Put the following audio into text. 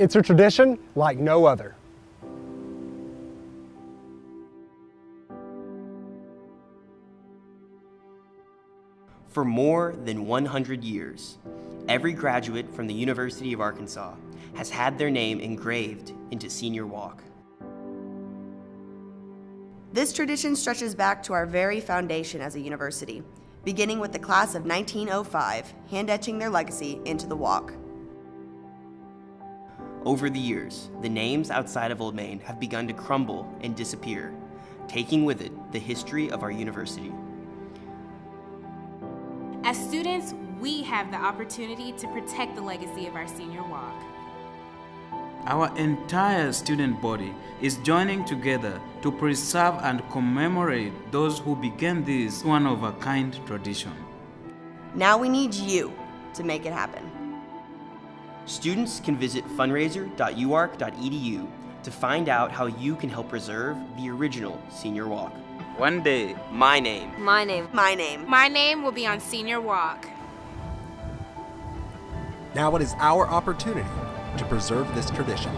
It's a tradition like no other. For more than 100 years, every graduate from the University of Arkansas has had their name engraved into Senior Walk. This tradition stretches back to our very foundation as a university, beginning with the class of 1905, hand-etching their legacy into the walk. Over the years, the names outside of Old Main have begun to crumble and disappear, taking with it the history of our university. As students, we have the opportunity to protect the legacy of our senior walk. Our entire student body is joining together to preserve and commemorate those who began this one-of-a-kind tradition. Now we need you to make it happen. Students can visit fundraiser.uark.edu to find out how you can help preserve the original Senior Walk. One day, My name My name. My name. My name will be on senior walk. Now it is our opportunity to preserve this tradition.